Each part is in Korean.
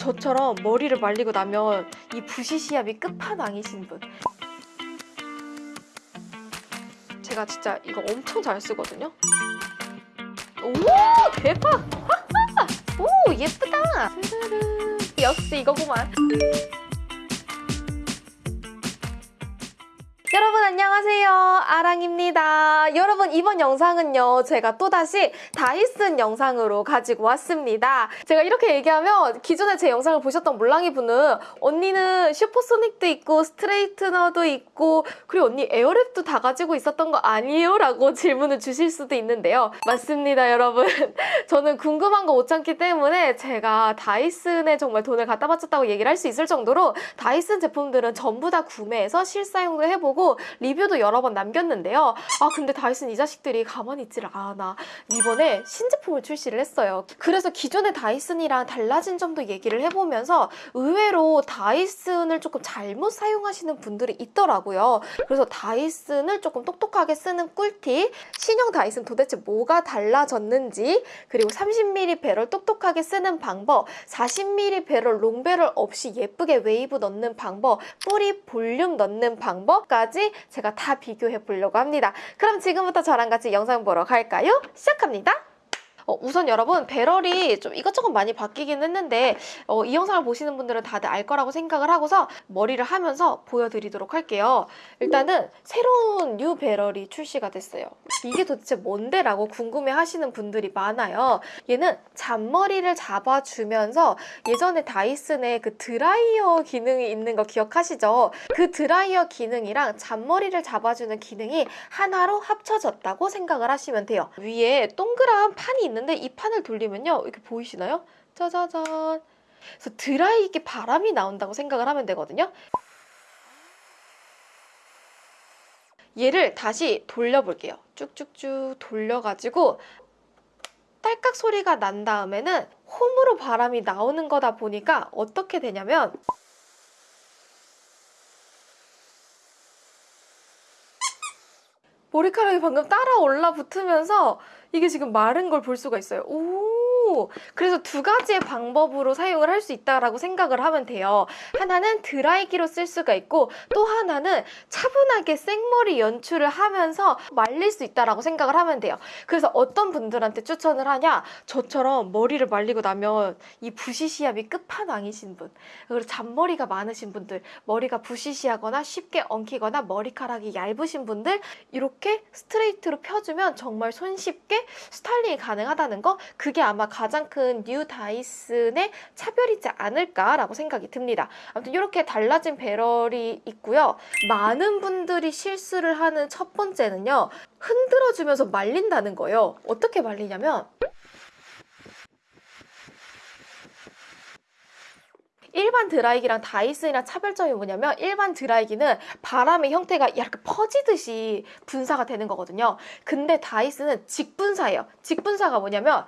저처럼 머리를 말리고 나면 이 부시시함이 끝판왕이신 분. 제가 진짜 이거 엄청 잘 쓰거든요. 오 대박! 오 예쁘다. 역시 이거구만 안녕하세요. 아랑입니다. 여러분 이번 영상은요 제가 또다시 다이슨 영상으로 가지고 왔습니다. 제가 이렇게 얘기하면 기존에 제 영상을 보셨던 몰랑이 분은 언니는 슈퍼소닉도 있고 스트레이트너도 있고 그리고 언니 에어랩도 다 가지고 있었던 거 아니에요? 라고 질문을 주실 수도 있는데요. 맞습니다 여러분. 저는 궁금한 거 못 참기 때문에 제가 다이슨에 정말 돈을 갖다 바쳤다고 얘기를 할 수 있을 정도로 다이슨 제품들은 전부 다 구매해서 실사용도 해보고 리뷰도 여러 번 남겼는데요. 아 근데 다이슨 이 자식들이 가만히 있지를 않아. 이번에 신제품을 출시를 했어요. 그래서 기존의 다이슨이랑 달라진 점도 얘기를 해보면서 의외로 다이슨을 조금 잘못 사용하시는 분들이 있더라고요. 그래서 다이슨을 조금 똑똑하게 쓰는 꿀팁, 신형 다이슨 도대체 뭐가 달라졌는지, 그리고 30mm 배럴 똑똑하게 쓰는 방법, 40mm 배럴 롱배럴 없이 예쁘게 웨이브 넣는 방법, 뿌리 볼륨 넣는 방법까지 제가 다 비교해 보려고 합니다. 그럼 지금부터 저랑 같이 영상 보러 갈까요? 시작합니다. 어, 우선 여러분 배럴이 좀 이것저것 많이 바뀌긴 했는데 어, 이 영상을 보시는 분들은 다들 알 거라고 생각을 하고서 머리를 하면서 보여드리도록 할게요. 일단은 새로운 new 배럴이 출시가 됐어요. 이게 도대체 뭔데? 라고 궁금해 하시는 분들이 많아요. 얘는 잔머리를 잡아주면서 예전에 다이슨에 그 드라이어 기능이 있는 거 기억하시죠? 그 드라이어 기능이랑 잔머리를 잡아주는 기능이 하나로 합쳐졌다고 생각을 하시면 돼요. 위에 동그란 판이 있는 데 이 판을 돌리면요. 이렇게 보이시나요? 짜자잔. 그래서 드라이기 바람이 나온다고 생각을 하면 되거든요. 얘를 다시 돌려볼게요. 쭉쭉쭉 돌려가지고 딸깍 소리가 난 다음에는 홈으로 바람이 나오는 거다 보니까 어떻게 되냐면 머리카락이 방금 따라 올라 붙으면서 이게 지금 마른 걸 볼 수가 있어요. 오! 그래서 두 가지의 방법으로 사용을 할 수 있다라고 생각을 하면 돼요. 하나는 드라이기로 쓸 수가 있고 또 하나는 차분하게 생머리 연출을 하면서 말릴 수 있다라고 생각을 하면 돼요. 그래서 어떤 분들한테 추천을 하냐? 저처럼 머리를 말리고 나면 이 부시시함이 끝판왕이신 분 그리고 잔머리가 많으신 분들 머리가 부시시하거나 쉽게 엉키거나 머리카락이 얇으신 분들 이렇게 스트레이트로 펴주면 정말 손쉽게 스타일링이 가능하다는 거 그게 아마 가장 큰 new 다이슨의 차별이지 않을까라고 생각이 듭니다. 아무튼 이렇게 달라진 배럴이 있고요. 많은 분들이 실수를 하는 첫 번째는요. 흔들어주면서 말린다는 거예요. 어떻게 말리냐면 일반 드라이기랑 다이슨이랑 차별점이 뭐냐면 일반 드라이기는 바람의 형태가 이렇게 퍼지듯이 분사가 되는 거거든요. 근데 다이슨은 직분사예요. 직분사가 뭐냐면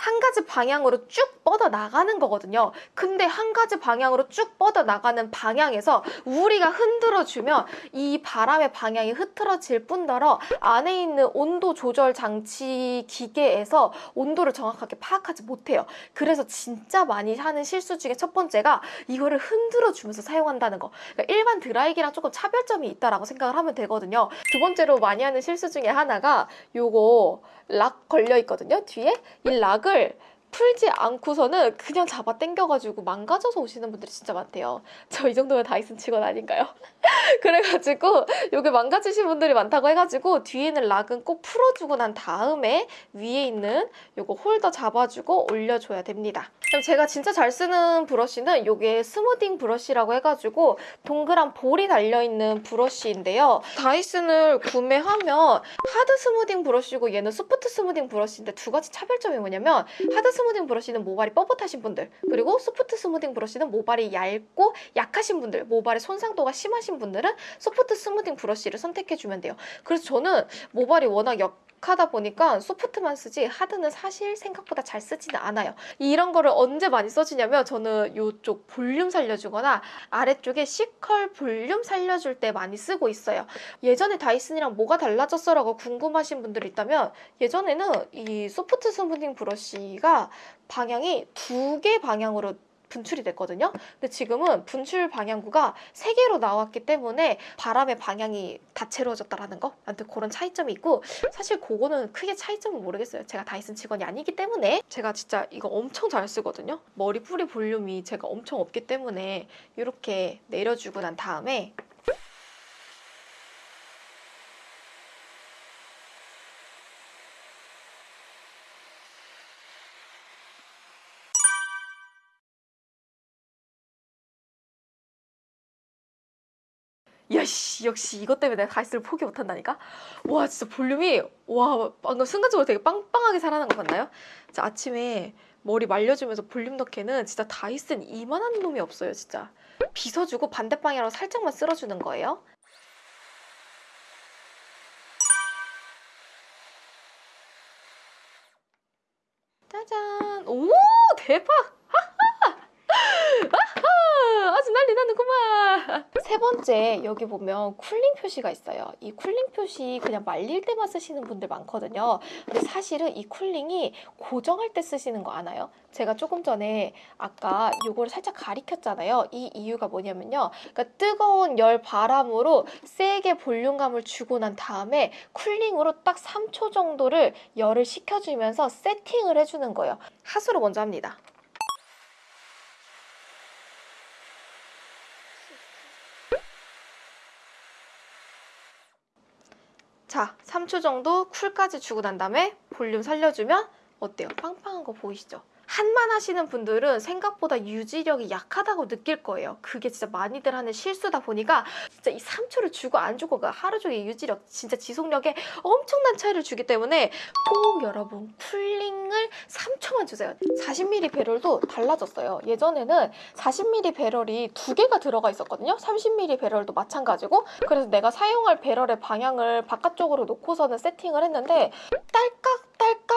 한 가지 방향으로 쭉 뻗어 나가는 거거든요. 근데 한 가지 방향으로 쭉 뻗어 나가는 방향에서 우리가 흔들어 주면 이 바람의 방향이 흐트러질 뿐더러 안에 있는 온도 조절 장치 기계에서 온도를 정확하게 파악하지 못해요. 그래서 진짜 많이 하는 실수 중에 첫 번째가 이거를 흔들어 주면서 사용한다는 거. 그러니까 일반 드라이기랑 조금 차별점이 있다라고 생각을 하면 되거든요. 두 번째로 많이 하는 실수 중에 하나가 요거 락 걸려 있거든요. 뒤에 이 락을 풀지 않고서는 그냥 잡아 당겨가지고 망가져서 오시는 분들이 진짜 많대요. 저 이 정도면 다이슨 직원 아닌가요? 그래가지고 요게 망가지신 분들이 많다고 해가지고 뒤에 있는 lock은 꼭 풀어주고 난 다음에 위에 있는 요거 홀더 잡아주고 올려줘야 됩니다. 제가 진짜 잘 쓰는 브러쉬는 요게 smoothing 브러쉬라고 해가지고 동그란 볼이 달려있는 브러쉬인데요. 다이슨을 구매하면 hard smoothing 브러쉬고 얘는 soft smoothing 브러쉬인데 두 가지 차별점이 뭐냐면 hard smoothing 브러쉬는 모발이 뻣뻣하신 분들 그리고 soft smoothing 브러쉬는 모발이 얇고 약하신 분들 모발의 손상도가 심하신 분들은 soft smoothing 브러쉬를 선택해주면 돼요. 그래서 저는 모발이 워낙 약, 약 하다 보니까 soft만 쓰지 hard는 사실 생각보다 잘 쓰지는 않아요. 이런 거를 언제 많이 써주냐면 저는 이쪽 볼륨 살려주거나 아래쪽에 C컬 볼륨 살려줄 때 많이 쓰고 있어요. 예전에 다이슨이랑 뭐가 달라졌어 라고 궁금하신 분들 있다면 예전에는 이 soft smoothing 브러쉬가 방향이 두 개 방향으로 분출이 됐거든요. 근데 지금은 분출 방향구가 세 개로 나왔기 때문에 바람의 방향이 다채로워졌다라는 거. 아무튼 그런 차이점이 있고 사실 그거는 크게 차이점은 모르겠어요. 제가 다이슨 직원이 아니기 때문에 제가 진짜 이거 엄청 잘 쓰거든요. 머리 뿌리 볼륨이 제가 엄청 없기 때문에 이렇게 내려주고 난 다음에 야씨 역시 이것 때문에 내가 다이스를 포기 못한다니까? 와 진짜 볼륨이 와 방금 순간적으로 되게 빵빵하게 살아난 거 같나요? 자 아침에 머리 말려주면서 볼륨 넣기에는 진짜 다이슨 이만한 놈이 없어요 진짜. 빗어주고 반대 방향으로 살짝만 쓸어주는 거예요. 짜잔! 오 대박 아주 난리 나는구만. 세 번째 여기 보면 cooling 표시가 있어요. 이 cooling 표시 그냥 말릴 때만 쓰시는 분들 많거든요. 근데 사실은 이 cooling이 고정할 때 쓰시는 거 아나요? 제가 조금 전에 아까 이거를 살짝 가리켰잖아요. 이 이유가 뭐냐면요. 그러니까 뜨거운 열 바람으로 세게 볼륨감을 주고 난 다음에 cooling으로 딱 3초 정도를 열을 식혀주면서 세팅을 해주는 거예요. 하수로 먼저 합니다. 자, 3초 정도 쿨까지 주고 난 다음에 볼륨 살려주면 어때요? 빵빵한 거 보이시죠? 한만 하시는 분들은 생각보다 유지력이 약하다고 느낄 거예요. 그게 진짜 많이들 하는 실수다 보니까 진짜 이 3초를 주고 안 주고 가 하루 종일 유지력, 진짜 지속력에 엄청난 차이를 주기 때문에 꼭 여러분 쿨링을 3초만 주세요. 40ml 배럴도 달라졌어요. 예전에는 40ml 배럴이 두 개가 들어가 있었거든요. 30ml 배럴도 마찬가지고 그래서 내가 사용할 배럴의 방향을 바깥쪽으로 놓고서는 세팅을 했는데 딸깍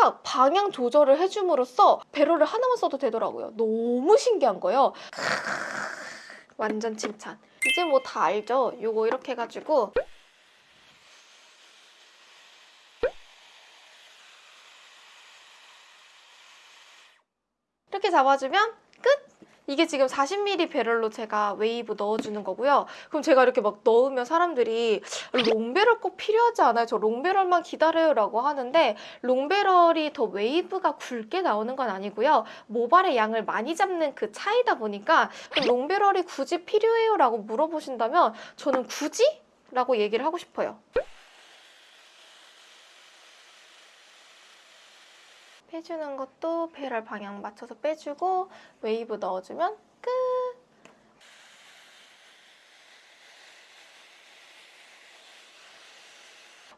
딸깍 방향 조절을 해줌으로써 배럴을 하나만 써도 되더라고요. 너무 신기한 거예요. 완전 칭찬. 이제 뭐 다 알죠? 요거 이렇게 해가지고 이렇게 잡아주면 끝! 이게 지금 40ml 배럴로 제가 웨이브 넣어주는 거고요. 그럼 제가 이렇게 막 넣으면 사람들이 long배럴 꼭 필요하지 않아요? 저 long배럴만 기다려요 라고 하는데 long배럴이 더 웨이브가 굵게 나오는 건 아니고요. 모발의 양을 많이 잡는 그 차이다 보니까 long배럴이 굳이 필요해요? 라고 물어보신다면 저는 굳이? 라고 얘기를 하고 싶어요. 빼주는 것도 배럴 방향 맞춰서 빼주고 웨이브 넣어주면 끝!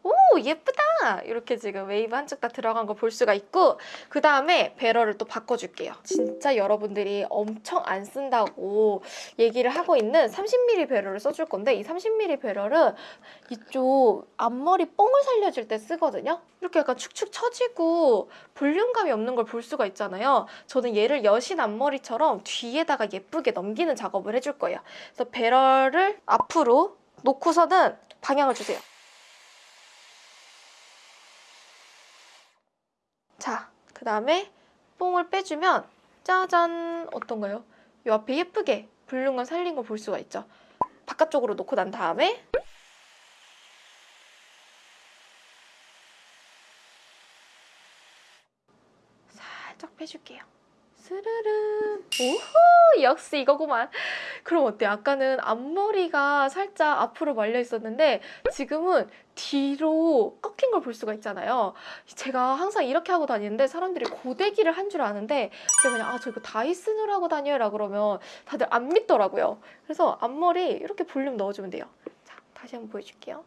오 예쁘다! 이렇게 지금 웨이브 한쪽 다 들어간 거 볼 수가 있고 그 다음에 배럴을 또 바꿔줄게요. 진짜 여러분들이 엄청 안 쓴다고 얘기를 하고 있는 30ml 배럴을 써줄 건데 이 30ml 배럴은 이쪽 앞머리 뽕을 살려줄 때 쓰거든요? 이렇게 약간 축축 처지고 볼륨감이 없는 걸 볼 수가 있잖아요. 저는 얘를 여신 앞머리처럼 뒤에다가 예쁘게 넘기는 작업을 해줄 거예요. 그래서 배럴을 앞으로 놓고서는 방향을 주세요 자, 그 다음에 뽕을 빼주면 짜잔 어떤가요? 이 앞에 예쁘게 볼륨감 살린 거볼 수가 있죠. 바깥쪽으로 놓고 난 다음에 살짝 빼줄게요. 스르르 오호 역시 이거구만. 그럼 어때? 아까는 앞머리가 살짝 앞으로 말려 있었는데 지금은 뒤로 꺾인 걸 볼 수가 있잖아요. 제가 항상 이렇게 하고 다니는데 사람들이 고데기를 한 줄 아는데 제가 그냥 아 저 이거 다이슨으로 하고 다녀요. 라 그러면 다들 안 믿더라고요. 그래서 앞머리 이렇게 볼륨 넣어주면 돼요. 자 다시 한번 보여줄게요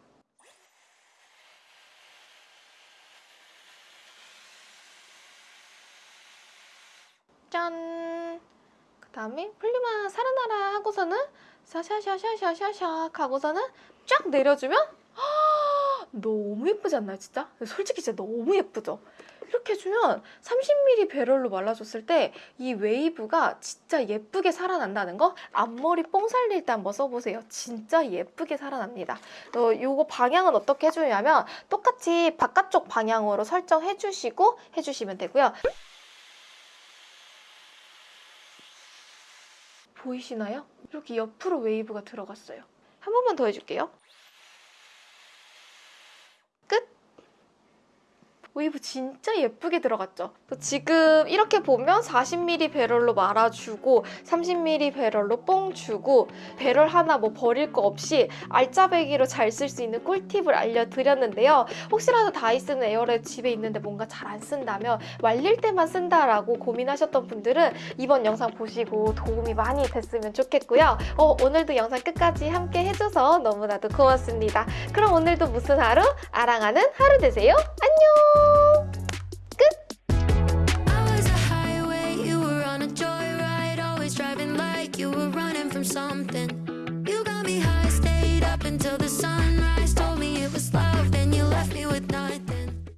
짠! 그 다음에 볼륨아 살아나라 하고서는 샤샤샤샤샤샤샥 하고서는 쫙 내려주면 너무 예쁘지 않나요, 진짜? 솔직히 진짜 너무 예쁘죠? 이렇게 해주면 30ml 배럴로 말아줬을 때 이 웨이브가 진짜 예쁘게 살아난다는 거 앞머리 뽕 살릴 때 한번 써보세요. 진짜 예쁘게 살아납니다. 어, 요거 방향은 어떻게 해주냐면 똑같이 바깥쪽 방향으로 설정해주시고 해주시면 되고요. 보이시나요? 이렇게 옆으로 웨이브가 들어갔어요. 한 번만 더 해줄게요. 끝! 웨이브 진짜 예쁘게 들어갔죠? 지금 이렇게 보면 40ml 배럴로 말아주고 30ml 배럴로 뽕 주고 배럴 하나 뭐 버릴 거 없이 알짜배기로 잘 쓸 수 있는 꿀팁을 알려드렸는데요. 혹시라도 다이슨 에어랩 집에 있는데 뭔가 잘 안 쓴다면 말릴 때만 쓴다라고 고민하셨던 분들은 이번 영상 보시고 도움이 많이 됐으면 좋겠고요. 어, 오늘도 영상 끝까지 함께 해줘서 너무나도 고맙습니다. 그럼 오늘도 무슨 하루? 아랑하는 하루 되세요. 안녕!